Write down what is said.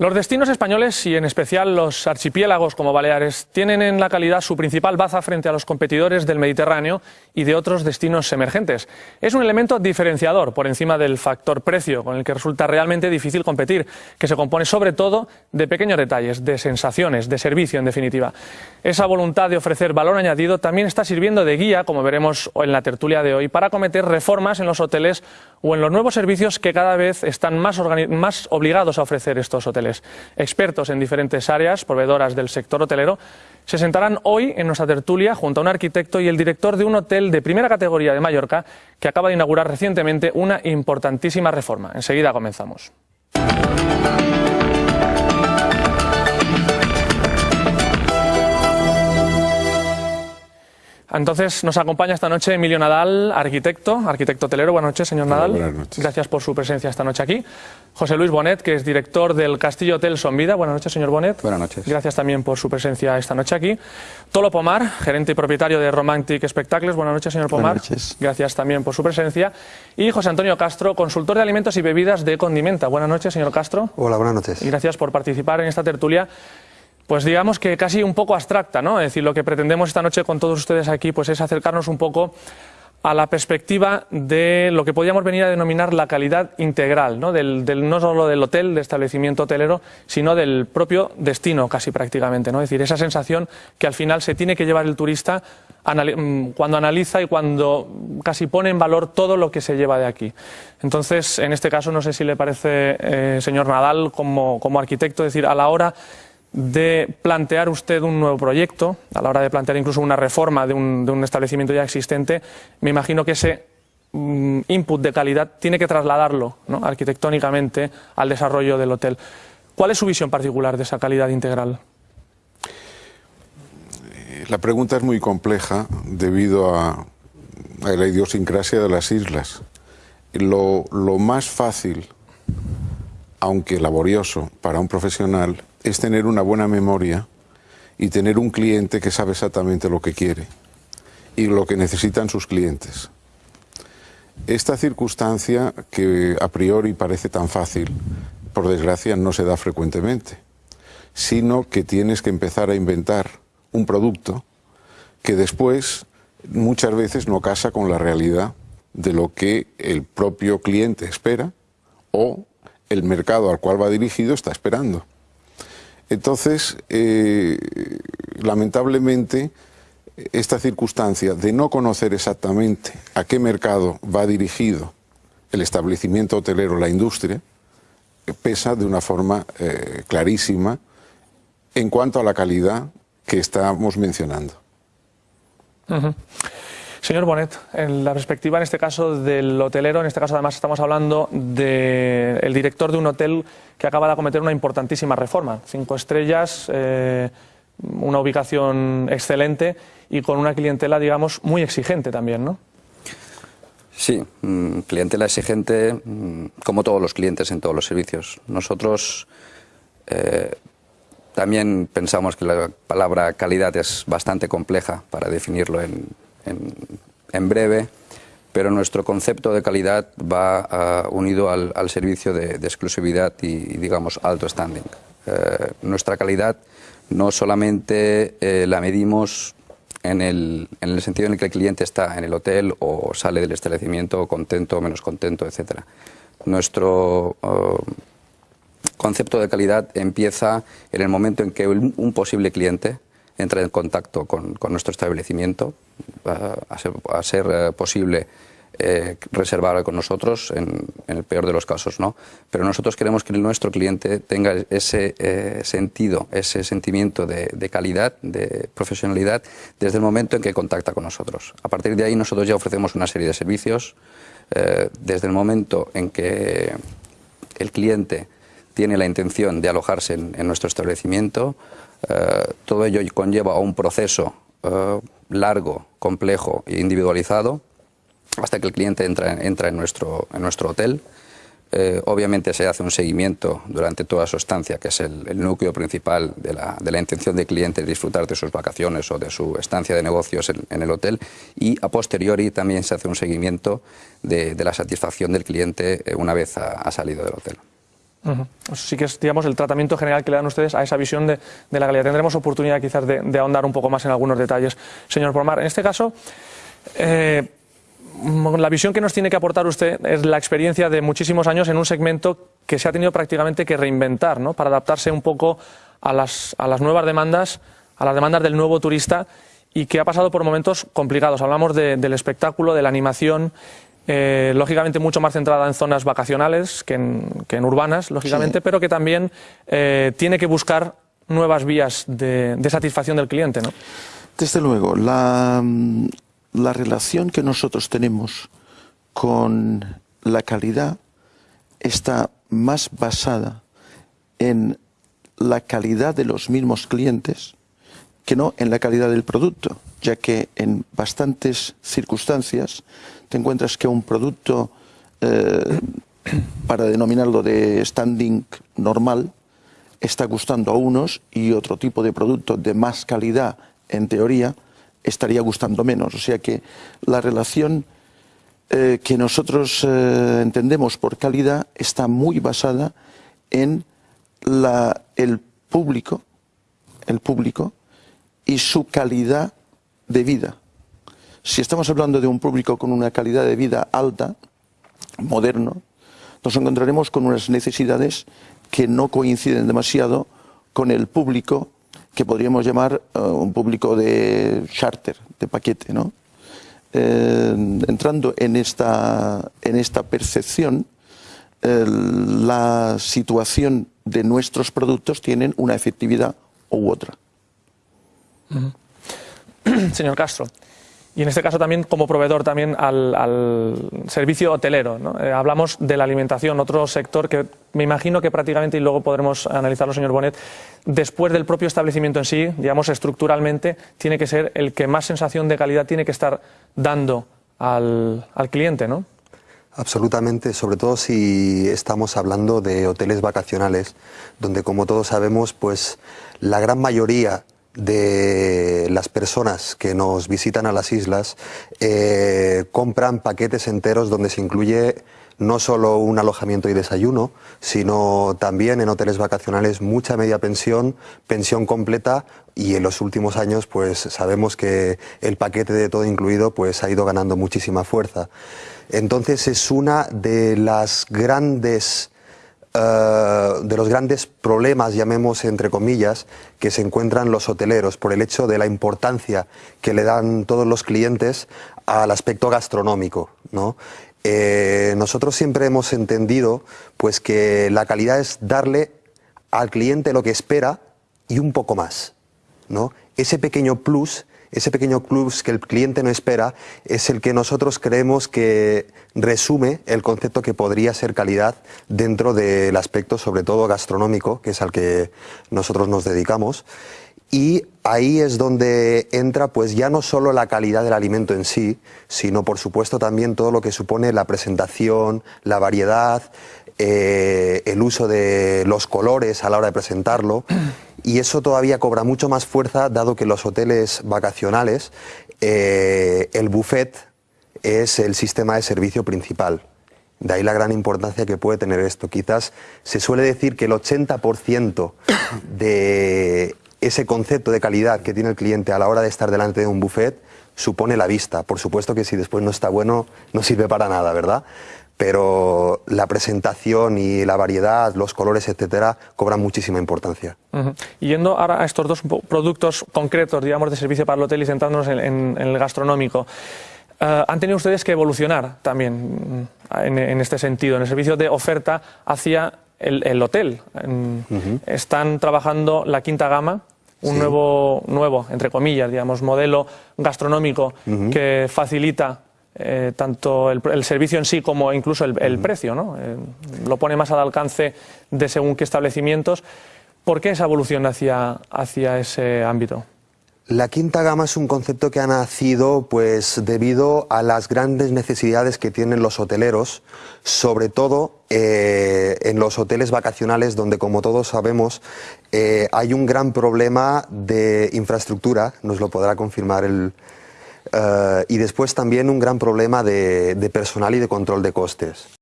Los destinos españoles y en especial los archipiélagos como Baleares tienen en la calidad su principal baza frente a los competidores del Mediterráneo y de otros destinos emergentes. Es un elemento diferenciador por encima del factor precio con el que resulta realmente difícil competir, que se compone sobre todo de pequeños detalles, de sensaciones, de servicio en definitiva. Esa voluntad de ofrecer valor añadido también está sirviendo de guía, como veremos en la tertulia de hoy, para cometer reformas en los hoteles o en los nuevos servicios que cada vez están más, obligados a ofrecer estos hoteles. Expertos en diferentes áreas, proveedoras del sector hotelero, se sentarán hoy en nuestra tertulia junto a un arquitecto y el director de un hotel de primera categoría de Mallorca que acaba de inaugurar recientemente una importantísima reforma. Enseguida comenzamos. Entonces nos acompaña esta noche Emilio Nadal, arquitecto, arquitecto hotelero. Buenas noches, señor Nadal. buenas noches. Gracias por su presencia esta noche aquí. José Luis Bonet, que es director del Castillo Hotel Vida. Buenas noches, señor Bonet. Buenas noches. Gracias también por su presencia esta noche aquí. Tolo Pomar, gerente y propietario de Romantic Spectacles. Buenas noches, señor Pomar. Buenas noches. Gracias también por su presencia. Y José Antonio Castro, consultor de alimentos y bebidas de Condimenta. Buenas noches, señor Castro. Hola, buenas noches. Y gracias por participar en esta tertulia pues digamos que casi un poco abstracta, ¿no? Es decir, lo que pretendemos esta noche con todos ustedes aquí pues es acercarnos un poco a la perspectiva de lo que podríamos venir a denominar la calidad integral, ¿no? Del, no solo del hotel, del establecimiento hotelero, sino del propio destino casi prácticamente. ¿no? Es decir, esa sensación que al final se tiene que llevar el turista mm, cuando analiza y cuando casi pone en valor todo lo que se lleva de aquí. Entonces, en este caso, no sé si le parece, eh, señor Nadal, como, como arquitecto, decir, a la hora de plantear usted un nuevo proyecto, a la hora de plantear incluso una reforma de un, establecimiento ya existente, me imagino que ese mm, input de calidad tiene que trasladarlo arquitectónicamente al desarrollo del hotel. ¿Cuál es su visión particular de esa calidad integral? La pregunta es muy compleja debido a, la idiosincrasia de las islas. lo más fácil, aunque laborioso para un profesional, es tener una buena memoria y tener un cliente que sabe exactamente lo que quiere y lo que necesitan sus clientes. Esta circunstancia que a priori parece tan fácil, por desgracia no se da frecuentemente, sino que tienes que empezar a inventar un producto que después muchas veces no casa con la realidad de lo que el propio cliente espera o el mercado al cual va dirigido está esperando. Entonces, eh, lamentablemente, esta circunstancia de no conocer exactamente a qué mercado va dirigido el establecimiento hotelero, la industria, pesa de una forma eh, clarísima en cuanto a la calidad que estamos mencionando. Señor Bonet, en la perspectiva en este caso del hotelero, en este caso además estamos hablando del director de un hotel que acaba de acometer una importantísima reforma. Cinco estrellas, eh, una ubicación excelente y con una clientela, digamos, muy exigente también, ¿no? Sí, mm, clientela exigente mm, como todos los clientes en todos los servicios. Nosotros eh, también pensamos que la palabra calidad es bastante compleja para definirlo en, en, breve, pero nuestro concepto de calidad va ah, unido al, servicio de, exclusividad y, digamos, alto standing. Eh, nuestra calidad no solamente eh, la medimos en el, en el, sentido en el que el cliente está en el hotel o sale del establecimiento contento o menos contento, etc. Nuestro ah, concepto de calidad empieza en el momento en que un posible cliente entra en contacto con, nuestro establecimiento, a ser, eh, posible eh, reservar con nosotros, en, el peor de los casos, ¿no? Pero nosotros queremos que nuestro cliente tenga ese eh, sentido, ese sentimiento de, calidad, de profesionalidad, desde el momento en que contacta con nosotros. A partir de ahí nosotros ya ofrecemos una serie de servicios, desde el momento en que el cliente tiene la intención de alojarse en nuestro establecimiento, eh, todo ello conlleva a un proceso eh, largo, complejo e individualizado hasta que el cliente entra, entra en, nuestro, en hotel. Eh, obviamente se hace un seguimiento durante toda su estancia, que es el, núcleo principal de la, de la, intención del cliente de disfrutar de sus vacaciones o de su estancia de negocios en, el hotel. Y a posteriori también se hace un seguimiento de, la satisfacción del cliente una vez ha salido del hotel. Uh Sí que es, digamos, el tratamiento general que le dan ustedes a esa visión de, la calidad. Tendremos oportunidad quizás de, ahondar un poco más en algunos detalles. Señor Pormar, en este caso, eh, la visión que nos tiene que aportar usted es la experiencia de muchísimos años en un segmento que se ha tenido prácticamente que reinventar, ¿no? Para adaptarse un poco a las, a las nuevas demandas, a las demandas del nuevo turista y que ha pasado por momentos complicados. Hablamos del espectáculo, de la animación, eh, lógicamente mucho más centrada en zonas vacacionales que en, urbanas, lógicamente, pero que también eh, tiene que buscar nuevas vías de, satisfacción del cliente. ¿no? Desde luego, la, la relación que nosotros tenemos con la calidad está más basada en la calidad de los mismos clientes que no en la calidad del producto, ya que en bastantes circunstancias te encuentras que un producto, eh, para denominarlo de standing normal, está gustando a unos y otro tipo de producto de más calidad, en teoría, estaría gustando menos. O sea que la relación eh, que nosotros eh, entendemos por calidad está muy basada en el público, el público y su calidad de vida. Si estamos hablando de un público con una calidad de vida alta, moderno, nos encontraremos con unas necesidades que no coinciden demasiado con el público que podríamos llamar eh, un público de charter, de paquete. ¿no? Eh, entrando en esta, en esta percepción, la situación de nuestros productos tienen una efectividad u otra. Señor Castro, y en este caso también como proveedor también al, servicio hotelero. Eh, hablamos de la alimentación, otro sector que me imagino que prácticamente, y luego podremos analizarlo, señor Bonet, después del propio establecimiento en sí, digamos estructuralmente, tiene que ser el que más sensación de calidad tiene que estar dando al, al cliente, ¿no? Absolutamente, sobre todo si estamos hablando de hoteles vacacionales, donde como todos sabemos, pues la gran mayoría de las personas que nos visitan a las islas eh, compran paquetes enteros donde se incluye no solo un alojamiento y desayuno, sino también en hoteles vacacionales mucha media pensión, pensión completa y en los últimos años pues sabemos que el paquete de todo incluido pues ha ido ganando muchísima fuerza. Entonces es una de las grandes eh, de los grandes problemas, llamemos entre comillas, que se encuentran los hoteleros por el hecho de la importancia que le dan todos los clientes al aspecto gastronómico. ¿no? Eh, nosotros siempre hemos entendido pues, que la calidad es darle al cliente lo que espera y un poco más. ¿no? Ese pequeño plus ese pequeño plus que el cliente no espera es el que nosotros creemos que resume el concepto que podría ser calidad dentro del aspecto sobre todo gastronómico, que es al que nosotros nos dedicamos. Y ahí es donde entra pues ya no solo la calidad del alimento en sí, sino por supuesto también todo lo que supone la presentación, la variedad, eh, el uso de los colores a la hora de presentarlo y eso todavía cobra mucho más fuerza dado que los hoteles vacacionales eh, el buffet es el sistema de servicio principal. De ahí la gran importancia que puede tener esto. Quizás se suele decir que el 80% de ese concepto de calidad que tiene el cliente a la hora de estar delante de un buffet supone la vista. Por supuesto que si después no está bueno no sirve para nada, ¿verdad? Pero la presentación y la variedad, los colores, etcétera, cobran muchísima importancia. yendo ahora a estos dos productos concretos, digamos, de servicio para el hotel y centrándonos en, el gastronómico, eh, han tenido ustedes que evolucionar también en, este sentido, en el servicio de oferta hacia el, hotel. Están trabajando la quinta gama, un nuevo, nuevo, entre comillas, digamos, modelo gastronómico que facilita eh, tanto el, servicio en sí como incluso el, precio, ¿no? Eh, lo pone más al alcance de según qué establecimientos. ¿Por qué esa evolución hacia, hacia ese ámbito? La quinta gama es un concepto que ha nacido pues debido a las grandes necesidades que tienen los hoteleros, sobre todo eh, en los hoteles vacacionales donde como todos sabemos hay un gran problema de infraestructura, nos lo podrá confirmar el, y después también un gran problema de personal y de control de costes.